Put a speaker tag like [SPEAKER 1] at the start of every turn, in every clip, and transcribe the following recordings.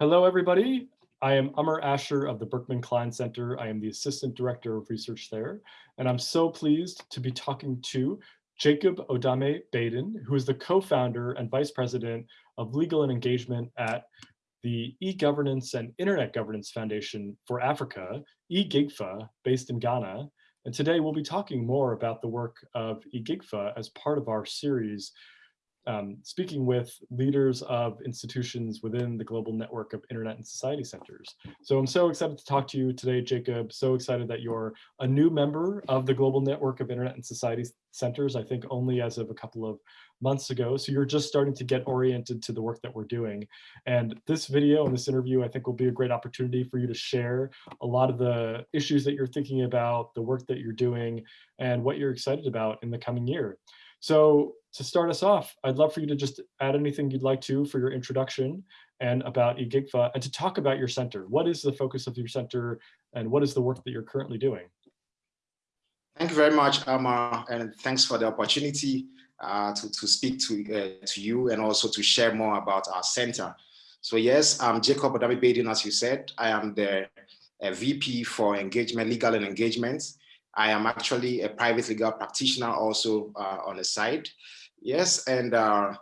[SPEAKER 1] Hello, everybody. I am Amar Ashar of the Berkman Klein Center. I am the Assistant Director of Research there, and I'm so pleased to be talking to Jacob Odame Baiden, who is the co-founder and vice president of legal and engagement at the e-governance and internet governance foundation for Africa, eGIGFA, based in Ghana. And today we'll be talking more about the work of eGIGFA as part of our series um, speaking with leaders of institutions within the global network of internet and society centers. So I'm so excited to talk to you today, Jacob. So excited that you're a new member of the global network of internet and society centers, I think only as of a couple of months ago. So you're just starting to get oriented to the work that we're doing. And this video and this interview, I think will be a great opportunity for you to share a lot of the issues that you're thinking about, the work that you're doing, and what you're excited about in the coming year. So to start us off, I'd love for you to just add anything you'd like to for your introduction and about eGIGFA and to talk about your center. What is the focus of your center and what is the work that you're currently doing?
[SPEAKER 2] Thank you very much, Amar, and thanks for the opportunity uh, to, to speak to, uh, to you and also to share more about our center. So yes, I'm Jacob Odame Baiden, as you said. I am the uh, VP for engagement, legal and engagement. I am actually a private legal practitioner also uh, on the side. Yes, and uh,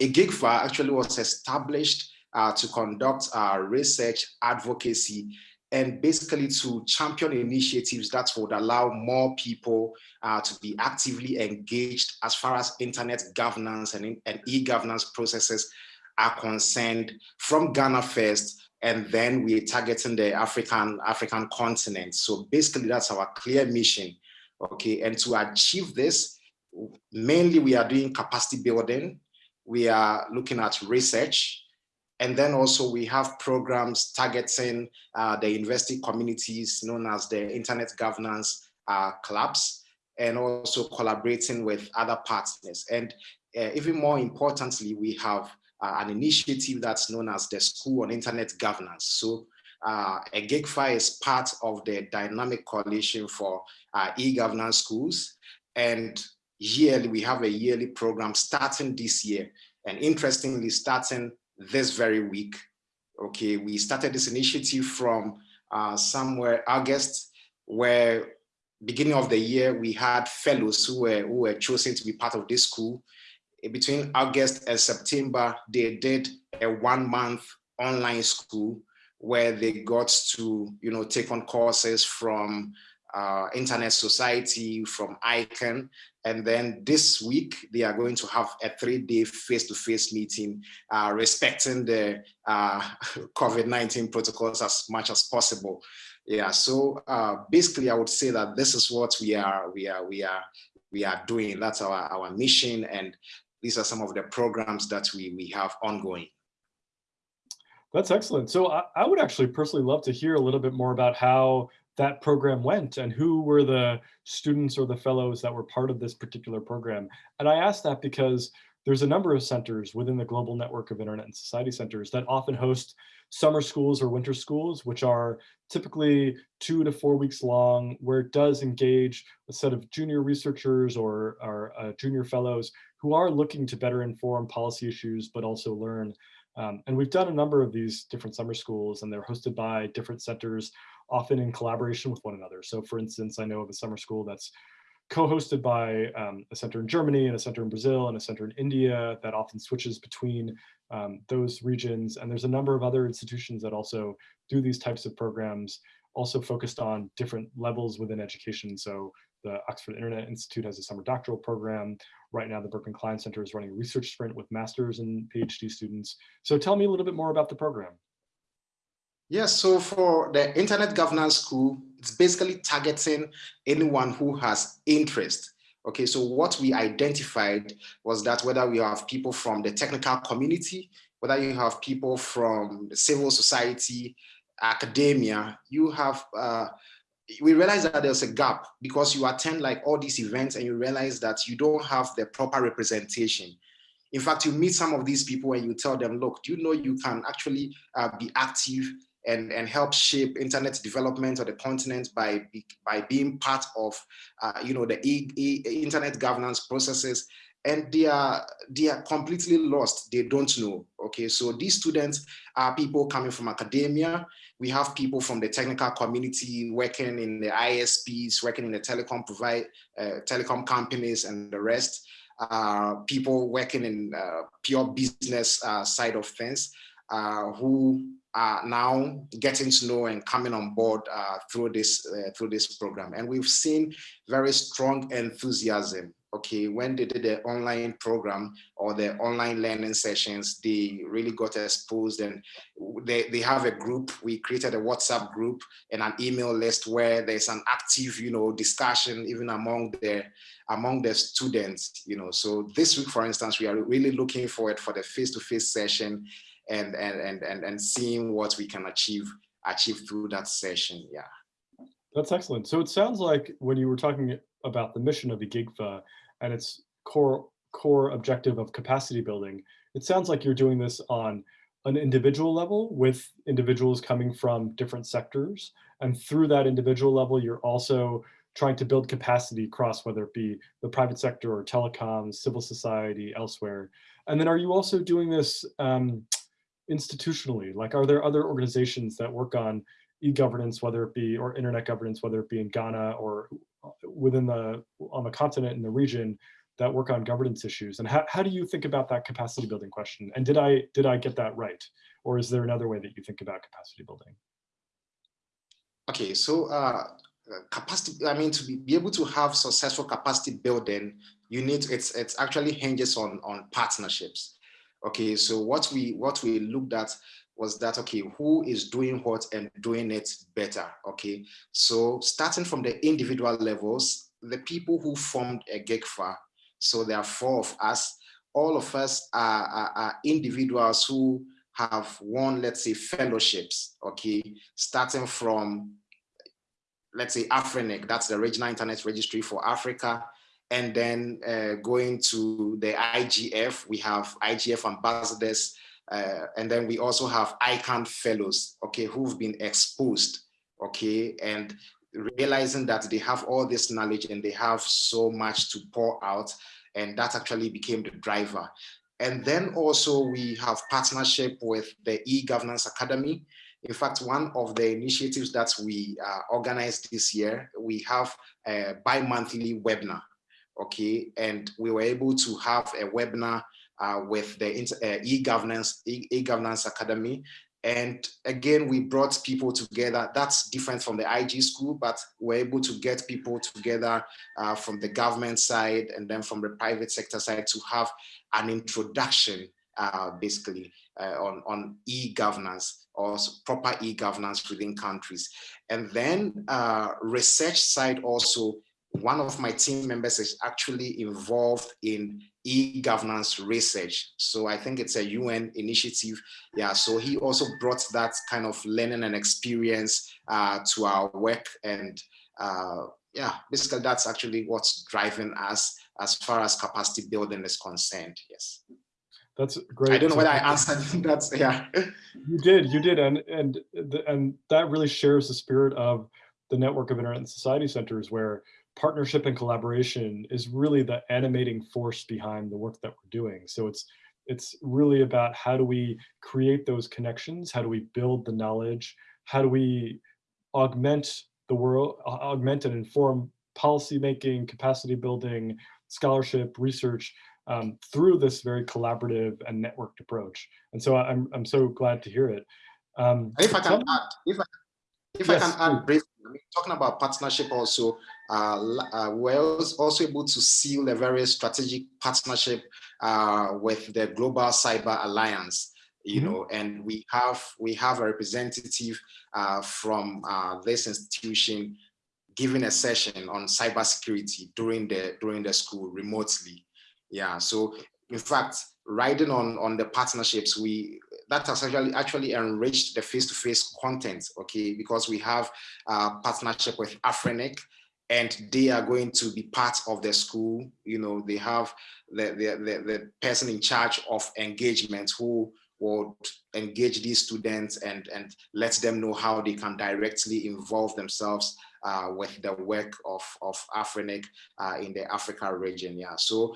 [SPEAKER 2] eGIGFA actually was established uh, to conduct uh, research, advocacy, and basically to champion initiatives that would allow more people uh, to be actively engaged as far as internet governance and, and e-governance processes are concerned from Ghana first and then we're targeting the African African continent. So basically, that's our clear mission. Okay, and to achieve this, mainly we are doing capacity building. We are looking at research, and then also we have programs targeting uh, the university communities known as the Internet Governance uh, Clubs, and also collaborating with other partners. And uh, even more importantly, we have uh, an initiative that's known as the School on Internet Governance. So uh, eGIGFA is part of the Dynamic Coalition for uh, e-governance schools. And yearly, we have a yearly program starting this year. And interestingly, starting this very week, okay, we started this initiative from uh, somewhere August, where beginning of the year, we had fellows who were, who were chosen to be part of this school between August and September, they did a one month online school where they got to, you know, take on courses from uh, Internet Society, from ICANN. And then this week, they are going to have a three-day face-to-face meeting uh, respecting the uh, COVID-19 protocols as much as possible. Yeah, so uh, basically, I would say that this is what we are, we are, we are, we are doing. That's our, our mission. And these are some of the programs that we, we have ongoing.
[SPEAKER 1] That's excellent. So I, I, would actually personally love to hear a little bit more about how that program went and who were the students or the fellows that were part of this particular program. And I ask that because there's a number of centers within the global network of internet and society centers that often host summer schools or winter schools, which are typically two to four weeks long, where it does engage a set of junior researchers or, or uh, junior fellows who are looking to better inform policy issues, but also learn. Um, and we've done a number of these different summer schools and they're hosted by different centers, often in collaboration with one another. So for instance, I know of a summer school that's co-hosted by um, a center in Germany and a center in Brazil and a center in India that often switches between um, those regions. And there's a number of other institutions that also do these types of programs, also focused on different levels within education. So the Oxford Internet Institute has a summer doctoral program. Right now, the Berkman Klein Center is running a research sprint with master's and PhD students. So tell me a little bit more about the program.
[SPEAKER 2] Yes, so for the Internet Governance School, it's basically targeting anyone who has interest. Okay, so what we identified was that whether we have people from the technical community, whether you have people from civil society, academia, you have uh, we realize that there's a gap because you attend like all these events and you realize that you don't have the proper representation. In fact, you meet some of these people and you tell them, look, do you know you can actually uh, be active and, and help shape internet development of the continent by, by being part of, uh, you know, the e e internet governance processes. And they are they are completely lost. They don't know. Okay so these students are people coming from academia. We have people from the technical community working in the isps working in the telecom provide uh, telecom companies and the rest. Uh, people working in uh, pure business uh, side of things who are now getting to know and coming on board uh, through this through this program and we've seen very strong enthusiasm okay, when they did the online program or the online learning sessions, they really got exposed and they, they have a group. We created a WhatsApp group and an email list where there's an active, you know, discussion even among the among the students, you know. So this week, for instance, we are really looking forward for the face-to-face -face session and, and, and, and, and seeing what we can achieve achieve through that session. Yeah.
[SPEAKER 1] That's excellent. So it sounds like when you were talking about the mission of the GIGFA, and its core core objective of capacity building, it sounds like you're doing this on an individual level with individuals coming from different sectors. And through that individual level, you're also trying to build capacity across whether it be the private sector or telecoms, civil society, elsewhere. And then are you also doing this um, institutionally? Like, are there other organizations that work on e-governance, whether it be, or internet governance, whether it be in Ghana or within the on the continent in the region that work on governance issues? And how, how do you think about that capacity building question? And did i did i get that right? Or is there another way that you think about capacity building?
[SPEAKER 2] Okay so uh capacity i mean to be, be able to have successful capacity building you need it's it's actually hinges on on partnerships okay so what we what we looked at was that, okay, who is doing what and doing it better, okay? So starting from the individual levels, the people who formed a GIGFA, so there are four of us, all of us are, are, are individuals who have won, let's say, fellowships, okay? Starting from, let's say, AFRINIC, that's the Regional Internet Registry for Africa, and then uh, going to the IGF, we have IGF ambassadors, uh, and then we also have ICANN fellows, okay, who've been exposed, okay, and realizing that they have all this knowledge and they have so much to pour out, and that actually became the driver. And then also we have partnership with the e-governance academy. In fact, one of the initiatives that we uh, organized this year, we have a bi-monthly webinar, okay? And we were able to have a webinar uh, with the uh, e-governance e-governance academy. And again we brought people together. That's different from the ig school but we're able to get people together uh, from the government side and then from the private sector side to have an introduction uh, basically uh, on, on e-governance or proper e-governance within countries. And then research side also one of my team members is actually involved in e-governance research. So I think it's a UN initiative. Yeah, so he also brought that kind of learning and experience uh, to our work. And uh, yeah, basically that's actually what's driving us as far as capacity building is concerned. Yes.
[SPEAKER 1] That's great.
[SPEAKER 2] I don't know whether I answered that. Yeah.
[SPEAKER 1] You did, you did. And, and, and that really shares the spirit of the network of internet and society centers where partnership and collaboration is really the animating force behind the work that we're doing. So it's it's really about how do we create those connections? How do we build the knowledge? How do we augment the world, augment and inform policy making, capacity building, scholarship, research um, through this very collaborative and networked approach. And so I'm, I'm so glad to hear it.
[SPEAKER 2] Um, if I can add, if I, if yes, I can add briefly, I mean, talking about partnership also, uh, uh, we're also able to seal a very strategic partnership uh, with the Global Cyber Alliance. You mm -hmm. know, and we have we have a representative uh, from uh, this institution giving a session on cybersecurity during the during the school remotely. Yeah, so in fact, riding on on the partnerships, we that has actually actually enriched the face-to-face -face content, okay, because we have a partnership with Afrinic, and they are going to be part of the school. You know, they have the, the, the, the person in charge of engagement who would engage these students and, and let them know how they can directly involve themselves uh, with the work of, of Afrinic uh, in the Africa region. Yeah, so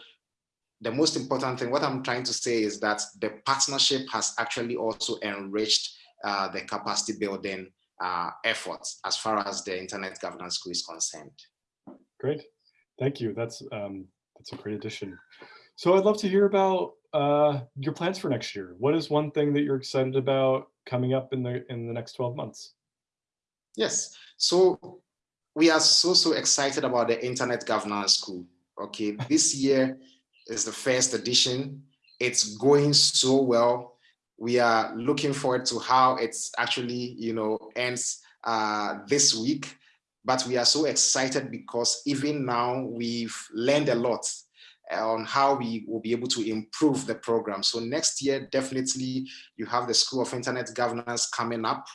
[SPEAKER 2] the most important thing, what I'm trying to say is that the partnership has actually also enriched uh, the capacity building uh, efforts as far as the internet governance school is concerned.
[SPEAKER 1] Great, thank you. That's um, that's a great addition. So I'd love to hear about uh, your plans for next year. What is one thing that you're excited about coming up in the in the next 12 months?
[SPEAKER 2] Yes, so we are so, so excited about the Internet Governance School. Okay, this year is the first edition. It's going so well. We are looking forward to how it's actually, you know, ends uh, this week. But we are so excited because even now we've learned a lot on how we will be able to improve the program. So next year, definitely you have the School of Internet Governance coming up.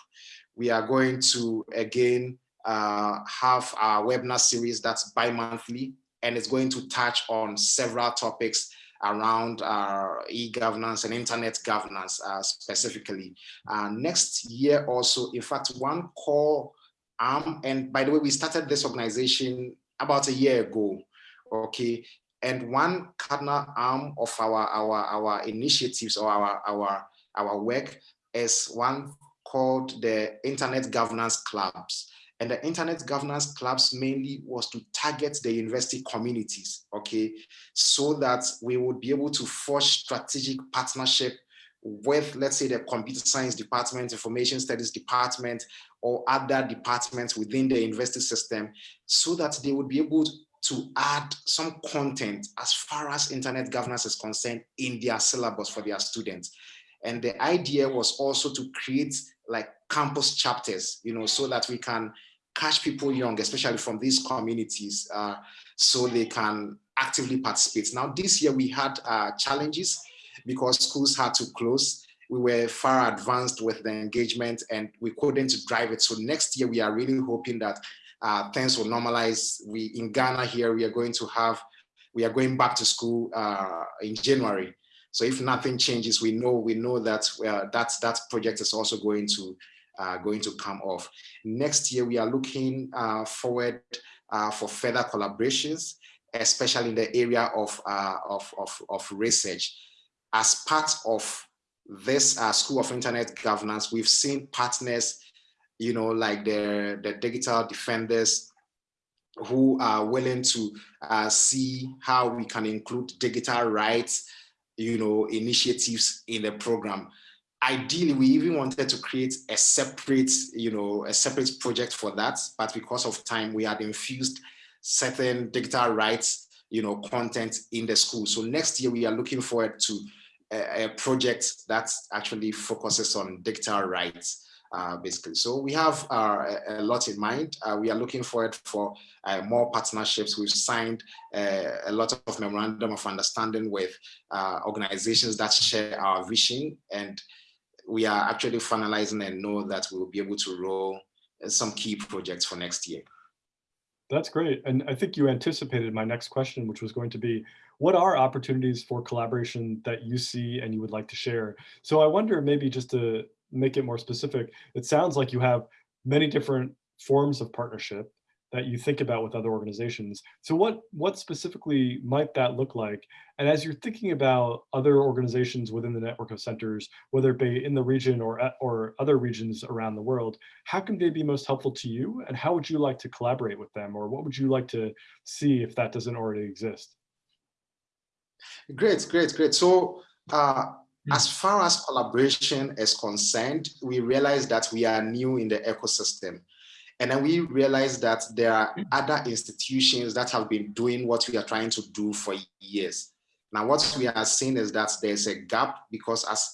[SPEAKER 2] We are going to again uh, have our webinar series that's bi-monthly and it's going to touch on several topics around uh, e-governance and internet governance uh, specifically. Uh, next year also, in fact, one core arm, and by the way, we started this organization about a year ago, okay? And one cardinal arm of our, our, our initiatives or our, our, our work is one called the Internet Governance Clubs. And the Internet Governance Clubs mainly was to target the university communities, okay? So that we would be able to forge strategic partnership with, let's say, the computer science department, information studies department, or other departments within the university system, so that they would be able to add some content as far as internet governance is concerned in their syllabus for their students. And the idea was also to create like campus chapters, you know, so that we can catch people young, especially from these communities, uh, so they can actively participate. Now, this year we had uh, challenges because schools had to close. We were far advanced with the engagement and we couldn't drive it. So next year, we are really hoping that uh, things will normalize. We in Ghana here, we are going to have, we are going back to school uh, in January. So if nothing changes, we know we know that uh, that that project is also going to going to come off. Next year, we are looking uh, forward uh, for further collaborations, especially in the area of uh, of, of, of research. As part of this uh, School of Internet Governance, we've seen partners you know, like the, the digital defenders who are willing to uh, see how we can include digital rights, you know, initiatives in the program. Ideally, we even wanted to create a separate, you know, a separate project for that, but because of time, we had infused certain digital rights, you know, content in the school. So next year, we are looking forward to a, a project that actually focuses on digital rights uh, basically. So we have uh, a, lot in mind. Uh, we are looking forward for uh, more partnerships. We've signed uh, a lot of memorandum of understanding with uh, organizations that share our vision. And we are actually finalizing and know that we will be able to roll some key projects for next year.
[SPEAKER 1] That's great. And I think you anticipated my next question, which was going to be, what are opportunities for collaboration that you see and you would like to share? So I wonder maybe just to make it more specific, it sounds like you have many different forms of partnership that you think about with other organizations. So what, what specifically might that look like? And as you're thinking about other organizations within the network of centers, whether it be in the region or, or other regions around the world, how can they be most helpful to you? And how would you like to collaborate with them? Or what would you like to see if that doesn't already exist?
[SPEAKER 2] Great, great, great. So uh, as hmm. far as collaboration is concerned, we realize that we are new in the ecosystem. And then we realize that there are other institutions that have been doing what we are trying to do for years. Now, what we are seeing is that there's a gap because as,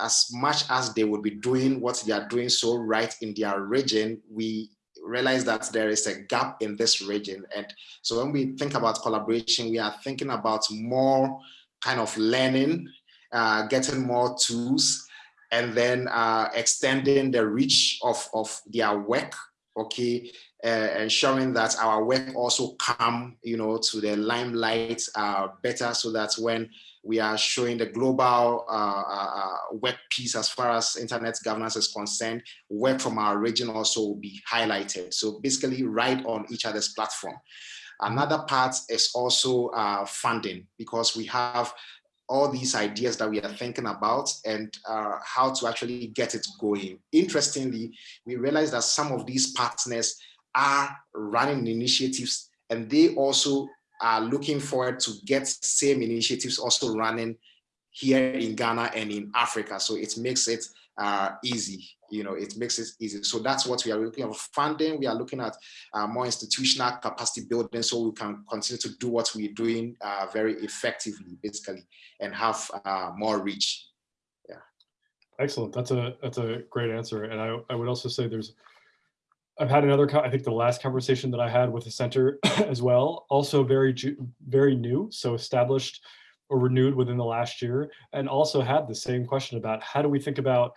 [SPEAKER 2] as much as they would be doing what they are doing so right in their region, we realize that there is a gap in this region. And so when we think about collaboration, we are thinking about more kind of learning uh, getting more tools, and then uh, extending the reach of, of their work, okay, uh, ensuring that our work also come, you know, to the limelight uh, better so that when we are showing the global uh, uh, work piece as far as internet governance is concerned, work from our region also will be highlighted. So basically right on each other's platform. Another part is also uh, funding because we have all these ideas that we are thinking about and uh, how to actually get it going. Interestingly, we realize that some of these partners are running initiatives and they also are looking forward to get same initiatives also running here in Ghana and in Africa. So it makes it uh, easy, you know, it makes it easy. So that's what we are looking at funding. We are looking at uh, more institutional capacity building so we can continue to do what we're doing uh, very effectively, basically, and have uh, more reach. Yeah.
[SPEAKER 1] Excellent. That's a that's a great answer. And I, I would also say there's I've had another, I think the last conversation that I had with the center as well, also very, very new, so established or renewed within the last year, and also had the same question about how do we think about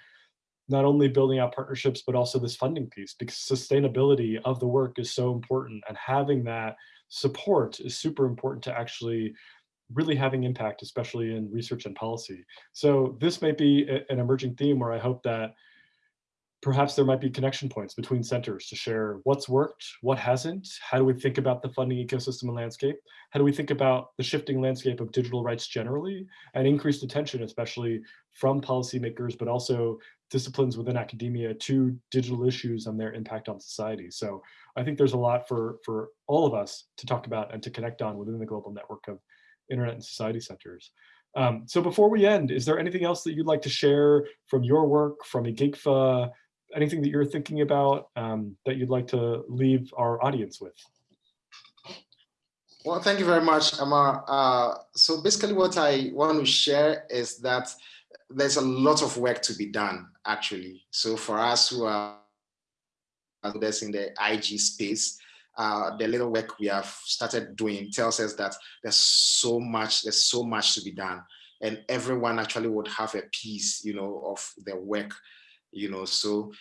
[SPEAKER 1] not only building out partnerships, but also this funding piece, because sustainability of the work is so important, and having that support is super important to actually really having impact, especially in research and policy. So this might be an emerging theme where I hope that perhaps there might be connection points between centers to share what's worked, what hasn't, how do we think about the funding ecosystem and landscape, how do we think about the shifting landscape of digital rights generally, and increased attention, especially from policymakers, but also disciplines within academia to digital issues and their impact on society. So I think there's a lot for, for all of us to talk about and to connect on within the global network of internet and society centers. Um, so before we end, is there anything else that you'd like to share from your work, from eGIGFA, anything that you're thinking about um, that you'd like to leave our audience with?
[SPEAKER 2] Well, thank you very much, Amar. Uh, so basically what I want to share is that there's a lot of work to be done, actually. So for us who are this in the IG space, uh, the little work we have started doing tells us that there's so much, there's so much to be done. And everyone actually would have a piece, you know, of the work you know so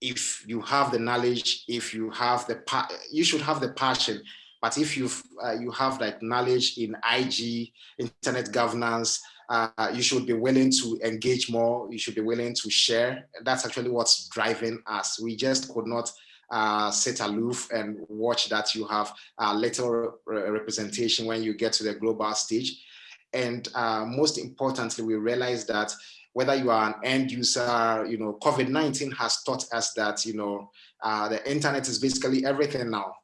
[SPEAKER 2] if you have the knowledge if you have the you should have the passion. But if you uh, you have like knowledge in ig internet governance uh, you should be willing to engage more. You should be willing to share. That's actually what's driving us. We just could not uh, sit aloof and watch that you have a little representation when you get to the global stage. And uh, most importantly we realize that whether you are an end user, you know, COVID-19 has taught us that, you know, uh, the internet is basically everything now.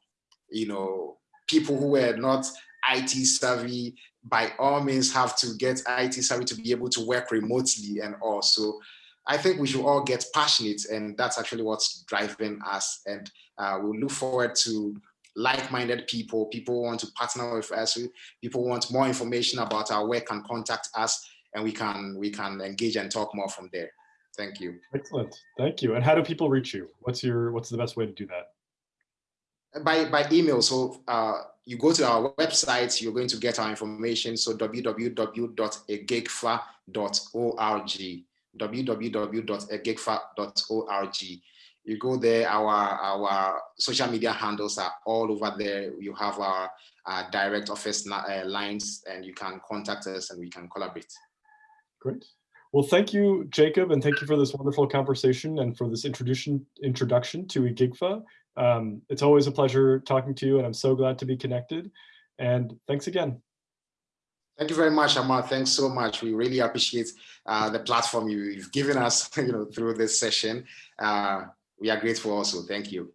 [SPEAKER 2] You know, people who were not IT savvy, by all means have to get IT savvy to be able to work remotely and also So I think we should all get passionate and that's actually what's driving us. And uh, we'll look forward to like-minded people, people want to partner with us, people want more information about our work and contact us and we can we can engage and talk more from there. Thank you.
[SPEAKER 1] Excellent. Thank you. And how do people reach you? What's your what's the best way to do that?
[SPEAKER 2] By by email. So uh, you go to our website, you're going to get our information. So www.egigfa.org www.egigfa.org. You go there, our, our social media handles are all over there. You have our, our direct office uh, lines and you can contact us and we can collaborate.
[SPEAKER 1] Great. Well, thank you, Jacob, and thank you for this wonderful conversation and for this introduction introduction to eGIGFA. Um, it's always a pleasure talking to you, and I'm so glad to be connected. And thanks again.
[SPEAKER 2] Thank you very much, Amar. Thanks so much. We really appreciate uh, the platform you've given us you know, through this session. Uh, we are grateful also. Thank you.